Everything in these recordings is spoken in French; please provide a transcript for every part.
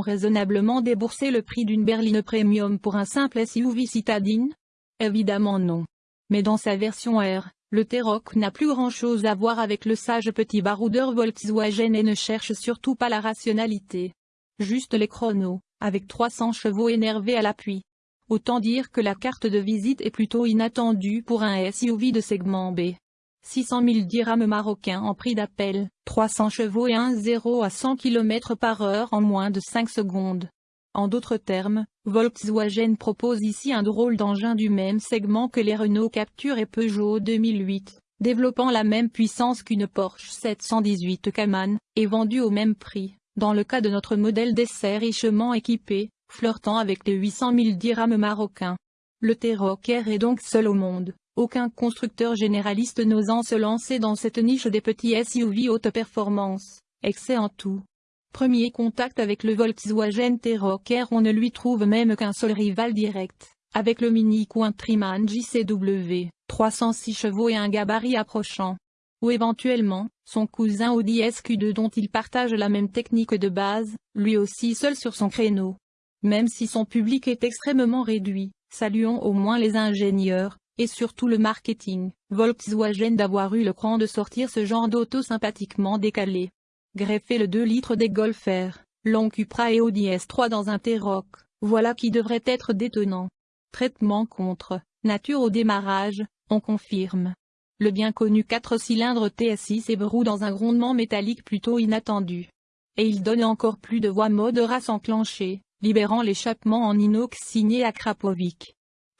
Raisonnablement débourser le prix d'une berline premium pour un simple SUV citadine? Évidemment non. Mais dans sa version R, le T-Roc n'a plus grand-chose à voir avec le sage petit baroudeur Volkswagen et ne cherche surtout pas la rationalité. Juste les chronos, avec 300 chevaux énervés à l'appui. Autant dire que la carte de visite est plutôt inattendue pour un SUV de segment B. 600 000 dirhams marocains en prix d'appel, 300 chevaux et un 0 à 100 km par heure en moins de 5 secondes. En d'autres termes, Volkswagen propose ici un drôle d'engin du même segment que les Renault Capture et Peugeot 2008, développant la même puissance qu'une Porsche 718 Cayman, et vendu au même prix, dans le cas de notre modèle d'essai richement équipé, flirtant avec les 800 000 dirhams marocains. Le T-Roc est donc seul au monde, aucun constructeur généraliste n'osant se lancer dans cette niche des petits SUV haute performance, excès en tout. Premier contact avec le Volkswagen T-Roc on ne lui trouve même qu'un seul rival direct, avec le Mini Countryman JCW, 306 chevaux et un gabarit approchant. Ou éventuellement, son cousin Audi SQ2 dont il partage la même technique de base, lui aussi seul sur son créneau. Même si son public est extrêmement réduit, saluons au moins les ingénieurs, et surtout le marketing, Volkswagen d'avoir eu le cran de sortir ce genre d'auto sympathiquement décalé. Greffer le 2 litres des Golf Long Cupra et Audi S3 dans un T-Roc, voilà qui devrait être détonnant. Traitement contre, nature au démarrage, on confirme. Le bien connu 4 cylindres TSI s'ébrou dans un grondement métallique plutôt inattendu. Et il donne encore plus de voix mode race enclenchée, libérant l'échappement en inox signé à Krapovic.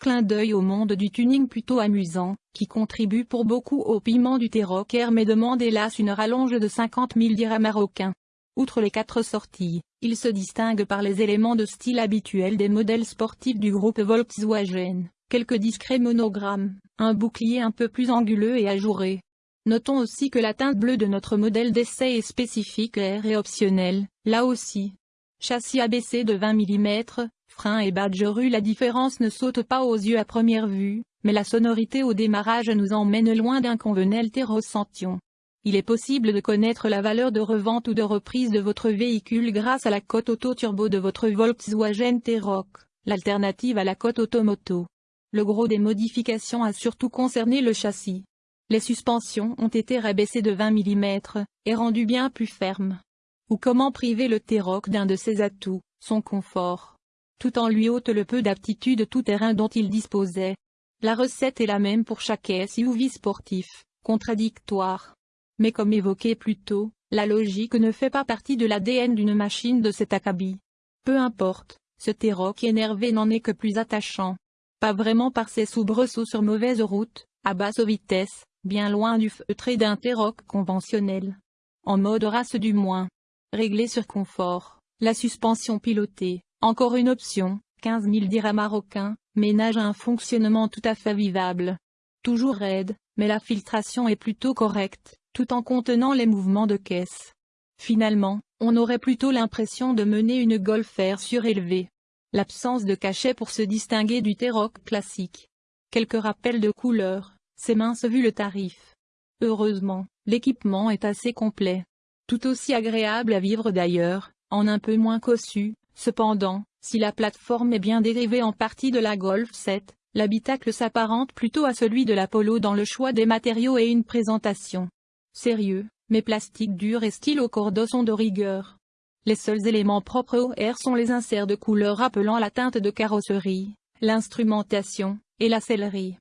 Clin d'œil au monde du tuning plutôt amusant, qui contribue pour beaucoup au piment du T-Roc mais demande hélas une rallonge de 50 000 dirhams marocains. Outre les quatre sorties, il se distingue par les éléments de style habituels des modèles sportifs du groupe Volkswagen, quelques discrets monogrammes, un bouclier un peu plus anguleux et ajouré. Notons aussi que la teinte bleue de notre modèle d'essai est spécifique et optionnelle, là aussi. Châssis abaissé de 20 mm, frein et badgerue la différence ne saute pas aux yeux à première vue, mais la sonorité au démarrage nous emmène loin d'un convenel terrocention. Il est possible de connaître la valeur de revente ou de reprise de votre véhicule grâce à la cote auto-turbo de votre Volkswagen T-Roc, l'alternative à la cote automoto. Le gros des modifications a surtout concerné le châssis. Les suspensions ont été rabaissées de 20 mm, et rendues bien plus fermes. Ou comment priver le T-Roc d'un de ses atouts, son confort? Tout en lui ôte le peu d'aptitude tout-terrain dont il disposait. La recette est la même pour chaque SUV sportif, contradictoire. Mais comme évoqué plus tôt, la logique ne fait pas partie de l'ADN d'une machine de cet acabit. Peu importe, ce T-Roc énervé n'en est que plus attachant. Pas vraiment par ses soubresauts sur mauvaise route, à basse vitesse, bien loin du feutré d'un T-Roc conventionnel. En mode race du moins. Réglé sur confort, la suspension pilotée, encore une option, 15 000 dirhams marocains, ménage un fonctionnement tout à fait vivable. Toujours raide, mais la filtration est plutôt correcte, tout en contenant les mouvements de caisse. Finalement, on aurait plutôt l'impression de mener une Golf R surélevée. L'absence de cachet pour se distinguer du T-Roc classique. Quelques rappels de couleurs, c'est mince vu le tarif. Heureusement, l'équipement est assez complet. Tout aussi agréable à vivre d'ailleurs, en un peu moins cossu, Cependant, si la plateforme est bien dérivée en partie de la Golf 7, l'habitacle s'apparente plutôt à celui de la Polo dans le choix des matériaux et une présentation. Sérieux, mais plastique dur et stylo cordeau sont de rigueur. Les seuls éléments propres au R sont les inserts de couleur rappelant la teinte de carrosserie, l'instrumentation, et la sellerie.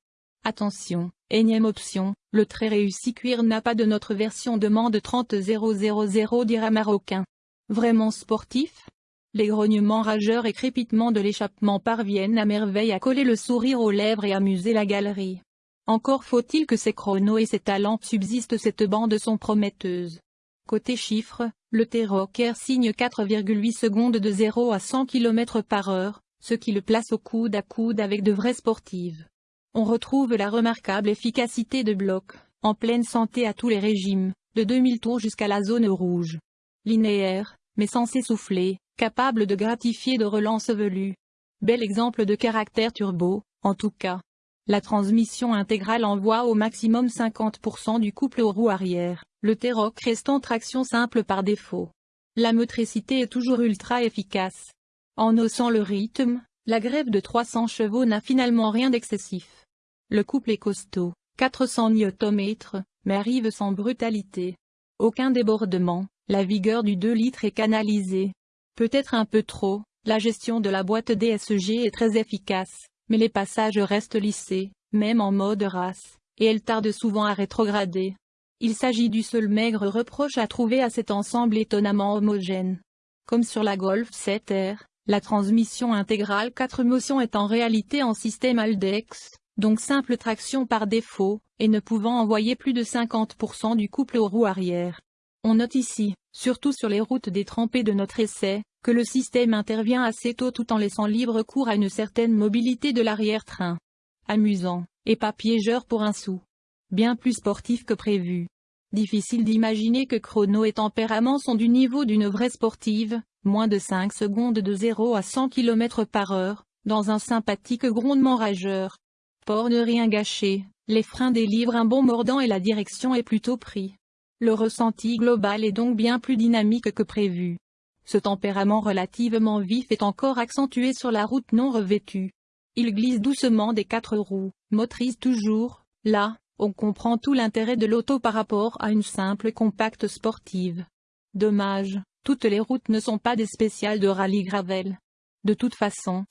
Attention, énième option, le très réussi cuir n'a pas de notre version demande 30 000 dirhams marocain. Vraiment sportif? Les grognements rageurs et crépitements de l'échappement parviennent à merveille à coller le sourire aux lèvres et amuser la galerie. Encore faut-il que ses chronos et ses talents subsistent cette bande sont prometteuses. Côté chiffres, le T-Rocker signe 4,8 secondes de 0 à 100 km par heure, ce qui le place au coude à coude avec de vraies sportives. On retrouve la remarquable efficacité de bloc, en pleine santé à tous les régimes, de 2000 tours jusqu'à la zone rouge. Linéaire, mais sans s'essouffler, capable de gratifier de relance velue. Bel exemple de caractère turbo, en tout cas. La transmission intégrale envoie au maximum 50% du couple aux roues arrière, le T-Roc restant traction simple par défaut. La motricité est toujours ultra efficace. En haussant le rythme, la grève de 300 chevaux n'a finalement rien d'excessif. Le couple est costaud, 400 Nm, mais arrive sans brutalité. Aucun débordement, la vigueur du 2 litres est canalisée. Peut-être un peu trop, la gestion de la boîte DSG est très efficace, mais les passages restent lissés, même en mode race, et elle tarde souvent à rétrograder. Il s'agit du seul maigre reproche à trouver à cet ensemble étonnamment homogène. Comme sur la Golf 7R, la transmission intégrale 4 motions est en réalité en système Aldex, donc simple traction par défaut, et ne pouvant envoyer plus de 50% du couple aux roues arrière. On note ici, surtout sur les routes détrempées de notre essai, que le système intervient assez tôt tout en laissant libre cours à une certaine mobilité de l'arrière-train. Amusant, et pas piégeur pour un sou. Bien plus sportif que prévu. Difficile d'imaginer que chrono et tempérament sont du niveau d'une vraie sportive, moins de 5 secondes de 0 à 100 km par heure, dans un sympathique grondement rageur. Pour ne rien gâcher, les freins délivrent un bon mordant et la direction est plutôt pris. Le ressenti global est donc bien plus dynamique que prévu. Ce tempérament relativement vif est encore accentué sur la route non revêtue. Il glisse doucement des quatre roues, motrice toujours, là, on comprend tout l'intérêt de l'auto par rapport à une simple compacte sportive. Dommage, toutes les routes ne sont pas des spéciales de rallye gravel. De toute façon,